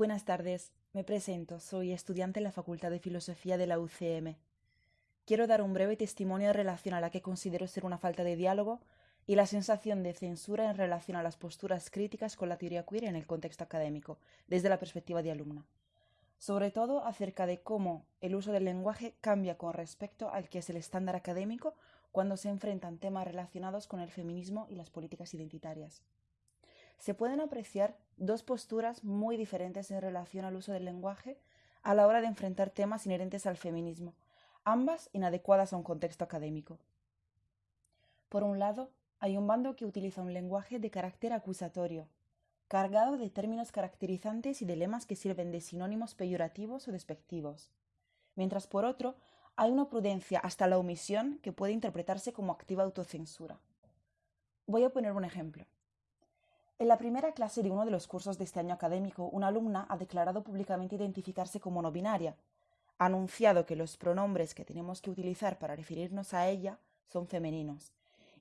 Buenas tardes, me presento, soy estudiante en la Facultad de Filosofía de la UCM. Quiero dar un breve testimonio en relación a la que considero ser una falta de diálogo y la sensación de censura en relación a las posturas críticas con la teoría queer en el contexto académico, desde la perspectiva de alumna. Sobre todo acerca de cómo el uso del lenguaje cambia con respecto al que es el estándar académico cuando se enfrentan temas relacionados con el feminismo y las políticas identitarias se pueden apreciar dos posturas muy diferentes en relación al uso del lenguaje a la hora de enfrentar temas inherentes al feminismo, ambas inadecuadas a un contexto académico. Por un lado, hay un bando que utiliza un lenguaje de carácter acusatorio, cargado de términos caracterizantes y de lemas que sirven de sinónimos peyorativos o despectivos, mientras por otro hay una prudencia hasta la omisión que puede interpretarse como activa autocensura. Voy a poner un ejemplo. En la primera clase de uno de los cursos de este año académico, una alumna ha declarado públicamente identificarse como no binaria, ha anunciado que los pronombres que tenemos que utilizar para referirnos a ella son femeninos,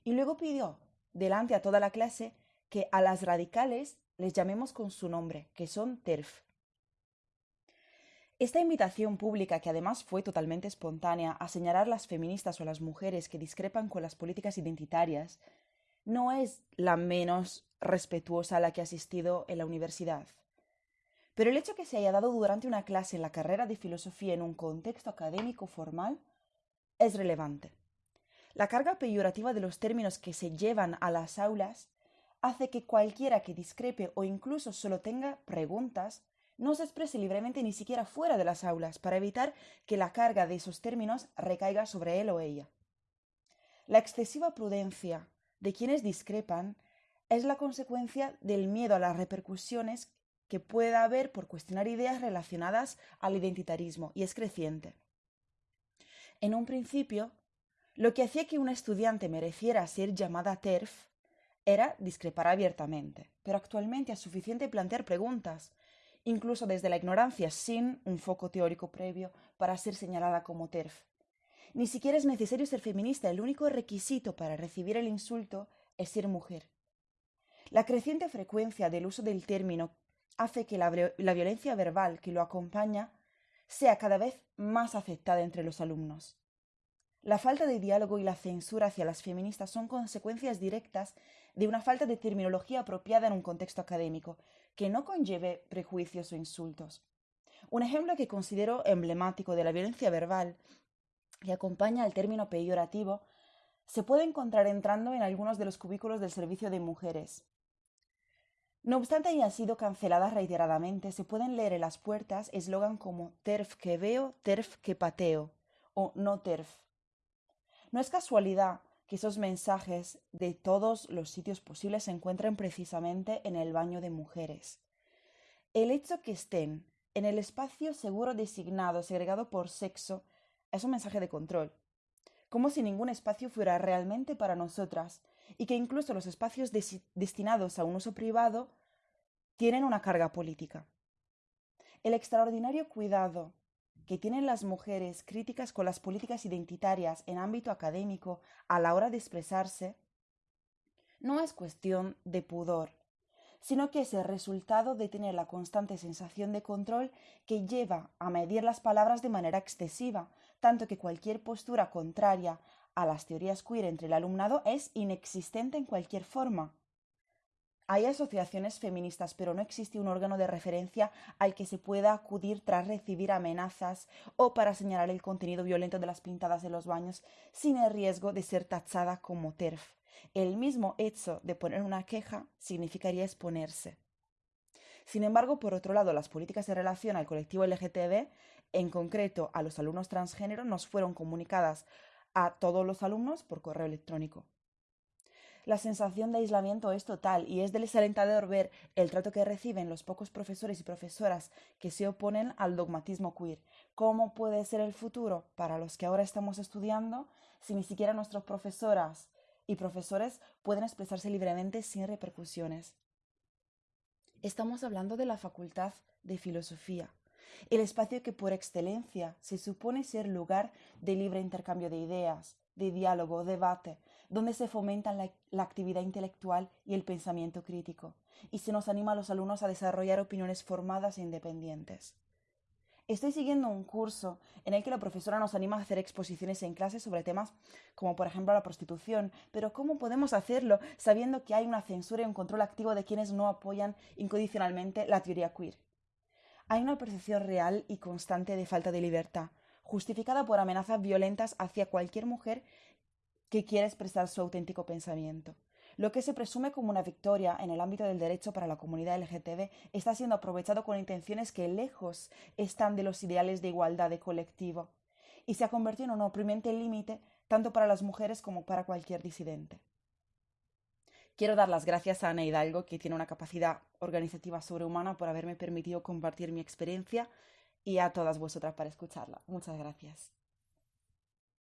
y luego pidió, delante a toda la clase, que a las radicales les llamemos con su nombre, que son TERF. Esta invitación pública, que además fue totalmente espontánea, a señalar las feministas o las mujeres que discrepan con las políticas identitarias, no es la menos respetuosa a la que ha asistido en la universidad. Pero el hecho que se haya dado durante una clase en la carrera de filosofía en un contexto académico formal es relevante. La carga peyorativa de los términos que se llevan a las aulas hace que cualquiera que discrepe o incluso solo tenga preguntas no se exprese libremente ni siquiera fuera de las aulas para evitar que la carga de esos términos recaiga sobre él o ella. La excesiva prudencia de quienes discrepan es la consecuencia del miedo a las repercusiones que pueda haber por cuestionar ideas relacionadas al identitarismo, y es creciente. En un principio, lo que hacía que una estudiante mereciera ser llamada TERF era discrepar abiertamente, pero actualmente es suficiente plantear preguntas, incluso desde la ignorancia, sin un foco teórico previo para ser señalada como TERF. Ni siquiera es necesario ser feminista, el único requisito para recibir el insulto es ser mujer. La creciente frecuencia del uso del término hace que la, violencia verbal que lo acompaña sea cada vez más aceptada entre los alumnos. La falta de diálogo y la censura hacia las feministas son consecuencias directas de una falta de terminología apropiada en un contexto académico, que no conlleve prejuicios o insultos. Un ejemplo que considero emblemático de la violencia verbal que acompaña al término peyorativo se puede encontrar entrando en algunos de los cubículos del servicio de mujeres, no obstante hayan sido canceladas reiteradamente, se pueden leer en las puertas eslogan como TERF que veo, TERF que pateo o no TERF. No es casualidad que esos mensajes de todos los sitios posibles se encuentren precisamente en el baño de mujeres. El hecho que estén en el espacio seguro designado, segregado por sexo, es un mensaje de control, como si ningún espacio fuera realmente para nosotras y que incluso los espacios destinados a un uso privado tienen una carga política. El extraordinario cuidado que tienen las mujeres críticas con las políticas identitarias en ámbito académico a la hora de expresarse no es cuestión de pudor, sino que es el resultado de tener la constante sensación de control que lleva a medir las palabras de manera excesiva, tanto que cualquier postura contraria a las teorías queer entre el alumnado es inexistente en cualquier forma. Hay asociaciones feministas, pero no existe un órgano de referencia al que se pueda acudir tras recibir amenazas o para señalar el contenido violento de las pintadas de los baños sin el riesgo de ser tachada como TERF. El mismo hecho de poner una queja significaría exponerse. Sin embargo, por otro lado, las políticas en relación al colectivo LGTB, en concreto a los alumnos transgénero, nos fueron comunicadas a todos los alumnos por correo electrónico. La sensación de aislamiento es total y es desalentador ver el trato que reciben los pocos profesores y profesoras que se oponen al dogmatismo queer. ¿Cómo puede ser el futuro para los que ahora estamos estudiando si ni siquiera nuestras profesoras y profesores pueden expresarse libremente sin repercusiones? Estamos hablando de la Facultad de Filosofía, el espacio que por excelencia se supone ser lugar de libre intercambio de ideas, de diálogo, debate, donde se fomentan la, actividad intelectual y el pensamiento crítico. y se nos anima a los alumnos a desarrollar opiniones formadas e independientes. Estoy siguiendo un curso en el que la profesora nos anima a hacer exposiciones en clase sobre temas como por ejemplo la prostitución, pero ¿cómo podemos hacerlo sabiendo que hay una censura y un control activo de quienes no apoyan incondicionalmente la teoría queer? Hay una percepción real y constante de falta de libertad, justificada por amenazas violentas hacia cualquier mujer que quiera expresar su auténtico pensamiento. Lo que se presume como una victoria en el ámbito del derecho para la comunidad LGTB está siendo aprovechado con intenciones que lejos están de los ideales de igualdad de colectivo y se ha convertido en un oprimiente límite tanto para las mujeres como para cualquier disidente. Quiero dar las gracias a Ana Hidalgo, que tiene una capacidad organizativa sobrehumana, por haberme permitido compartir mi experiencia y a todas vosotras para escucharla. Muchas gracias.